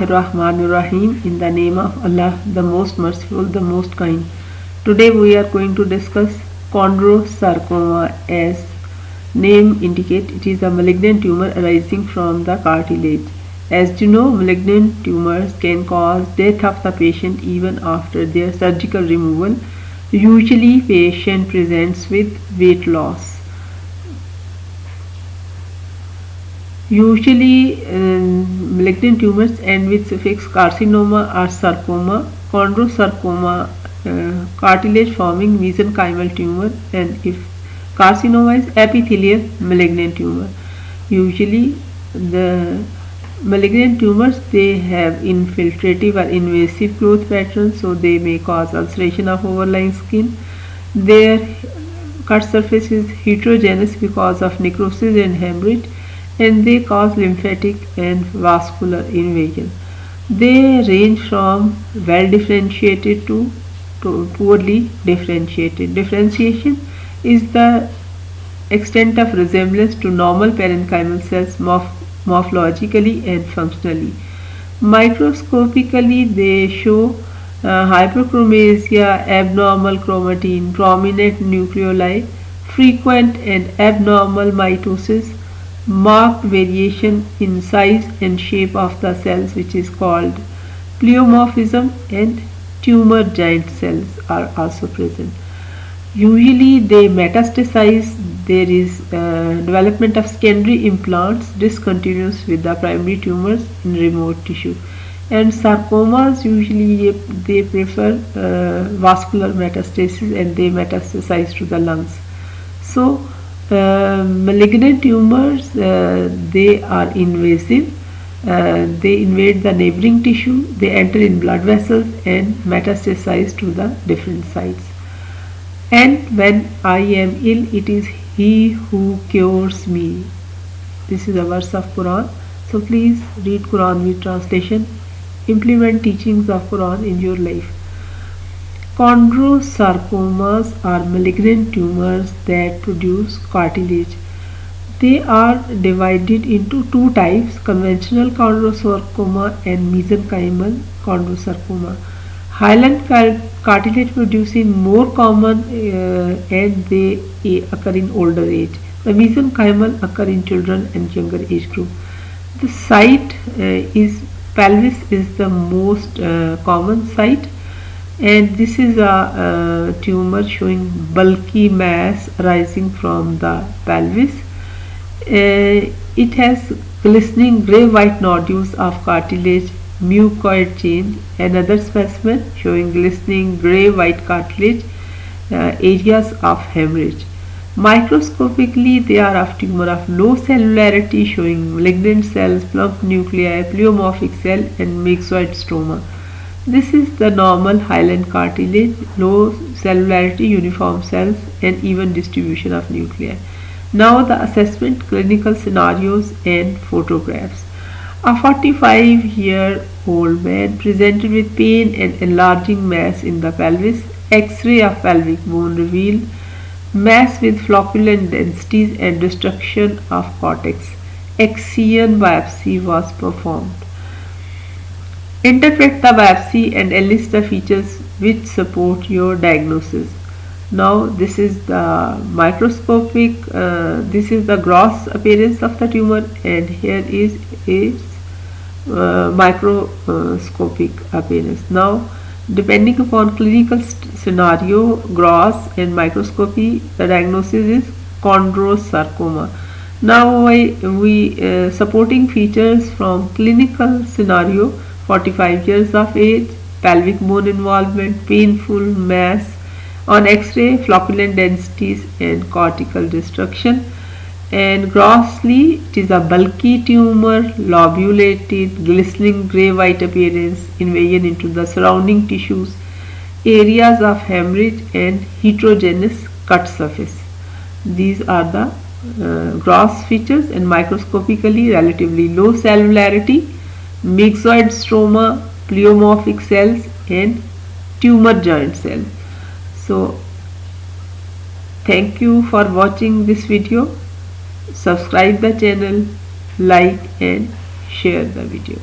Rahim in the name of Allah the most merciful the most kind. Today we are going to discuss chondrosarcoma as name indicate. It is a malignant tumor arising from the cartilage. As you know malignant tumors can cause death of the patient even after their surgical removal. Usually patient presents with weight loss. Usually um, malignant tumors end with suffix carcinoma or sarcoma, chondrosarcoma, uh, cartilage forming mesenchymal tumor and if carcinoma is epithelial malignant tumor. Usually the malignant tumors they have infiltrative or invasive growth patterns so they may cause ulceration of overlying skin. Their cut surface is heterogeneous because of necrosis and hemorrhage and they cause lymphatic and vascular invasion. They range from well differentiated to, to poorly differentiated. Differentiation is the extent of resemblance to normal parenchymal cells morph morphologically and functionally. Microscopically, they show uh, hyperchromasia, abnormal chromatin, prominent nucleoli, frequent and abnormal mitosis, marked variation in size and shape of the cells which is called pleomorphism and tumor giant cells are also present. Usually they metastasize, there is uh, development of secondary implants discontinuous with the primary tumors in remote tissue and sarcomas usually they prefer uh, vascular metastasis and they metastasize to the lungs. So uh, malignant tumors uh, they are invasive. Uh, they invade the neighboring tissue they enter in blood vessels and metastasize to the different sites. And when I am ill it is he who cures me. This is a verse of Quran. So please read Quran with translation. Implement teachings of Quran in your life Chondrosarcomas are malignant tumors that produce cartilage. They are divided into two types, conventional chondrosarcoma and mesenchymal chondrosarcoma. Hyaline cartilage producing more common uh, and they occur in older age. The mesenchymal occur in children and younger age group. The site uh, is pelvis is the most uh, common site and this is a, a, tumor showing bulky mass rising from the pelvis. Uh, it has glistening gray white nodules of cartilage mucoid chain another specimen showing glistening gray white cartilage uh, areas of hemorrhage. Microscopically they are of tumor of low cellularity showing malignant cells plump nuclei pleomorphic cell and myxoid stroma this is the normal hyaline cartilage, low cellularity uniform cells and even distribution of nuclei. Now the assessment, clinical scenarios and photographs. A 45 year old man presented with pain and enlarging mass in the pelvis, X-ray of pelvic bone revealed mass with flocculent densities and destruction of cortex. Excision biopsy was performed. Interpret the biopsy and enlist the features which support your diagnosis. Now this is the microscopic, uh, this is the gross appearance of the tumor and here is its uh, microscopic appearance. Now depending upon clinical scenario, gross and microscopy, the diagnosis is chondrosarcoma. Now we, we uh, supporting features from clinical scenario 45 years of age, pelvic bone involvement, painful mass on x-ray, flocculent densities and cortical destruction and grossly it is a bulky tumor, lobulated, glistening grey-white appearance, invasion into the surrounding tissues, areas of hemorrhage and heterogeneous cut surface. These are the uh, gross features and microscopically relatively low cellularity myxoid stroma, pleomorphic cells and tumor giant cells. So thank you for watching this video. Subscribe the channel, like and share the video.